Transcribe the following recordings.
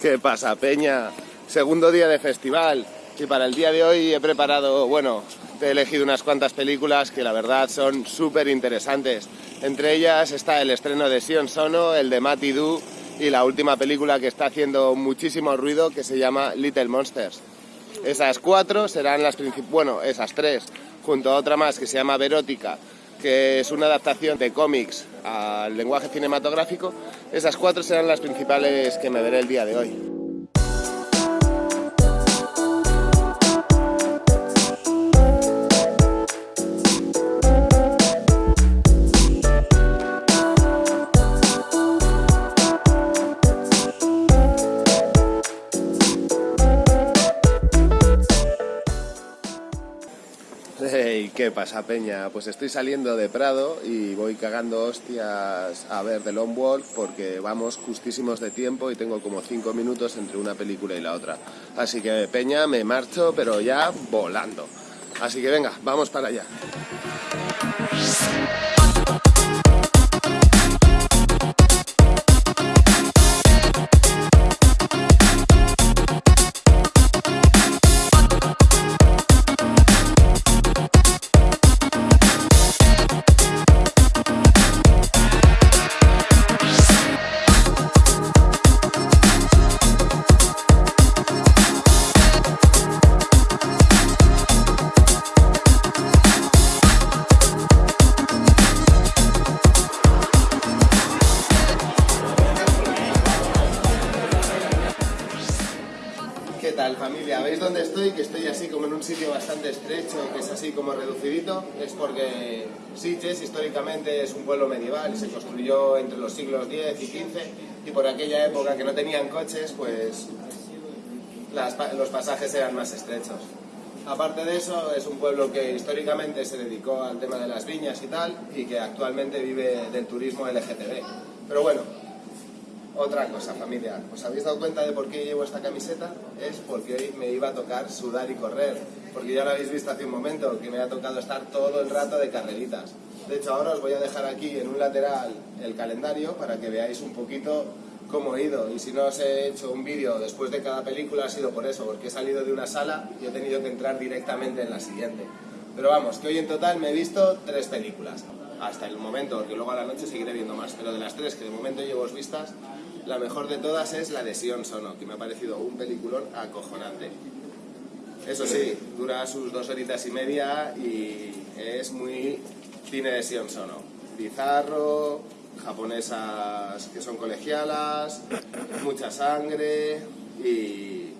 ¿Qué pasa, Peña? Segundo día de festival y para el día de hoy he preparado, bueno, he elegido unas cuantas películas que la verdad son súper interesantes. Entre ellas está el estreno de Sion Sono, el de Matty Du y la última película que está haciendo muchísimo ruido que se llama Little Monsters. Esas cuatro serán las principales, bueno, esas tres, junto a otra más que se llama Verótica, que es una adaptación de cómics al lenguaje cinematográfico. Esas cuatro serán las principales que me veré el día de hoy. ¿Qué pasa, Peña? Pues estoy saliendo de Prado y voy cagando hostias a ver The Long Walk porque vamos justísimos de tiempo y tengo como 5 minutos entre una película y la otra. Así que, Peña, me marcho, pero ya volando. Así que venga, vamos para allá. Familia? ¿Veis dónde estoy? Que estoy así como en un sitio bastante estrecho, que es así como reducidito. Es porque Sitges históricamente es un pueblo medieval se construyó entre los siglos X y XV y por aquella época que no tenían coches, pues los pasajes eran más estrechos. Aparte de eso, es un pueblo que históricamente se dedicó al tema de las viñas y tal, y que actualmente vive del turismo LGTB. Pero bueno, otra cosa, familia, ¿os habéis dado cuenta de por qué llevo esta camiseta? Es porque hoy me iba a tocar sudar y correr, porque ya lo habéis visto hace un momento, que me ha tocado estar todo el rato de carreritas. De hecho, ahora os voy a dejar aquí en un lateral el calendario para que veáis un poquito cómo he ido. Y si no os he hecho un vídeo después de cada película ha sido por eso, porque he salido de una sala y he tenido que entrar directamente en la siguiente. Pero vamos, que hoy en total me he visto tres películas. Hasta el momento, porque luego a la noche seguiré viendo más. Pero de las tres que de momento llevo vistas, la mejor de todas es la de Sion Sono, que me ha parecido un peliculón acojonante. Eso sí, dura sus dos horitas y media y es muy cine de Sion Sono. Bizarro, japonesas que son colegialas, mucha sangre y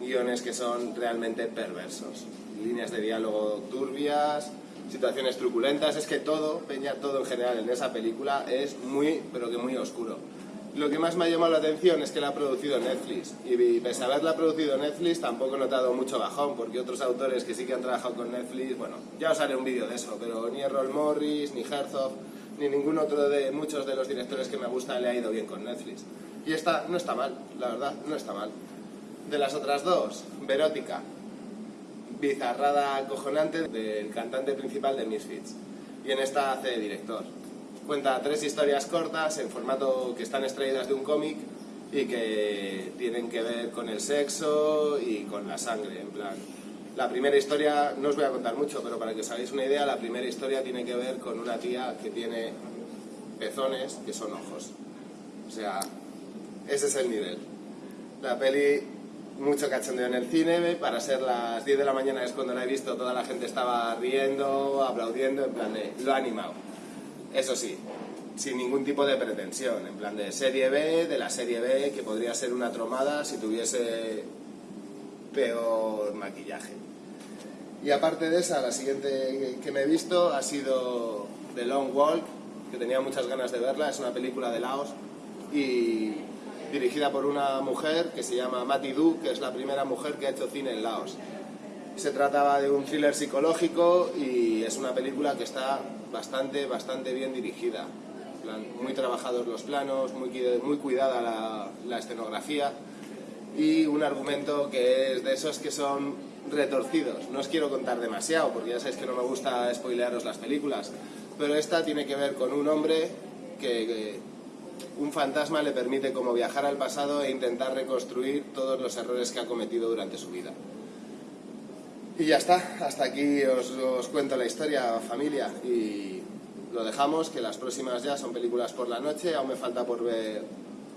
guiones que son realmente perversos. Líneas de diálogo turbias, situaciones truculentas, es que todo, Peña, todo en general en esa película es muy, pero que muy oscuro. Lo que más me ha llamado la atención es que la ha producido Netflix y pese a haberla producido Netflix tampoco he notado mucho bajón porque otros autores que sí que han trabajado con Netflix, bueno, ya os haré un vídeo de eso, pero ni Errol Morris, ni Herzog, ni ningún otro de muchos de los directores que me gusta le ha ido bien con Netflix. Y esta no está mal, la verdad, no está mal. De las otras dos, Verótica, bizarrada acojonante del cantante principal de Misfits. Y en esta hace de director. Cuenta tres historias cortas en formato que están extraídas de un cómic y que tienen que ver con el sexo y con la sangre, en plan. La primera historia, no os voy a contar mucho, pero para que os hagáis una idea, la primera historia tiene que ver con una tía que tiene pezones que son ojos. O sea, ese es el nivel. La peli, mucho cachondeo en el cine, para ser las 10 de la mañana es cuando la he visto, toda la gente estaba riendo, aplaudiendo, en plan de, lo ha animado. Eso sí, sin ningún tipo de pretensión, en plan de serie B, de la serie B, que podría ser una tromada si tuviese peor maquillaje. Y aparte de esa, la siguiente que me he visto ha sido The Long Walk, que tenía muchas ganas de verla, es una película de Laos y dirigida por una mujer que se llama Mati Du, que es la primera mujer que ha hecho cine en Laos. Se trataba de un thriller psicológico y es una película que está bastante, bastante bien dirigida. Muy trabajados los planos, muy, muy cuidada la, la escenografía y un argumento que es de esos que son retorcidos. No os quiero contar demasiado porque ya sabéis que no me gusta spoilearos las películas, pero esta tiene que ver con un hombre que, un fantasma le permite como viajar al pasado e intentar reconstruir todos los errores que ha cometido durante su vida. Y ya está, hasta aquí os, os cuento la historia, familia, y lo dejamos, que las próximas ya son películas por la noche, aún me falta por ver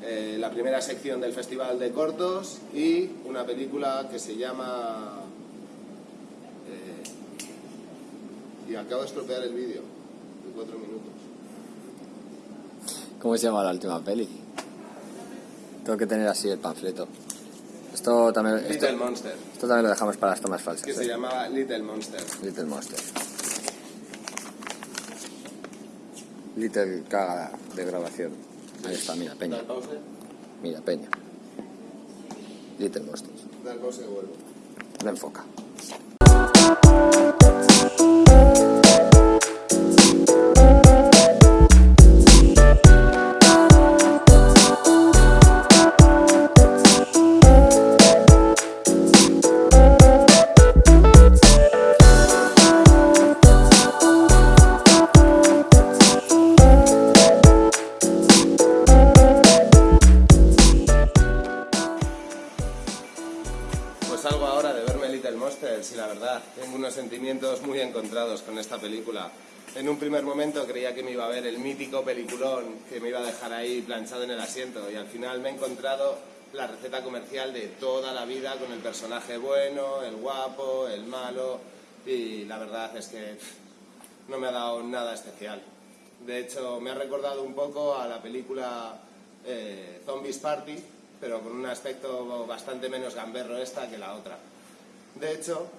eh, la primera sección del Festival de Cortos y una película que se llama... eh, y acabo de estropear el vídeo, de cuatro minutos. ¿Cómo se llama la última peli? Tengo que tener así el panfleto. Esto también, esto, Little Monster, esto también lo dejamos para las tomas falsas. que ¿eh? se llamaba Little Monster. Little Monster. Little caga de grabación. Ahí está, mira, Peña. Mira, Peña. Little Monsters. dar pausa y vuelvo. No enfoca. Sentimientos muy encontrados con esta película. En un primer momento creía que me iba a ver el mítico peliculón que me iba a dejar ahí planchado en el asiento y al final me he encontrado la receta comercial de toda la vida con el personaje bueno, el guapo, el malo y la verdad es que no me ha dado nada especial. De hecho, me ha recordado un poco a la película eh, Zombies Party, pero con un aspecto bastante menos gamberro esta que la otra. De hecho,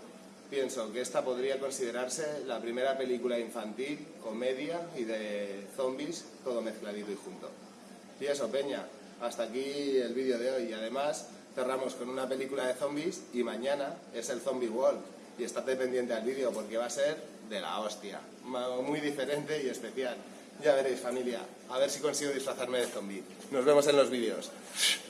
pienso que esta podría considerarse la primera película infantil, comedia y de zombies, todo mezcladito y junto. Y eso, Peña, hasta aquí el vídeo de hoy. Y además cerramos con una película de zombies y mañana es el Zombie World. Y estate pendiente al vídeo porque va a ser de la hostia. Muy diferente y especial. Ya veréis, familia. A ver si consigo disfrazarme de zombie. Nos vemos en los vídeos.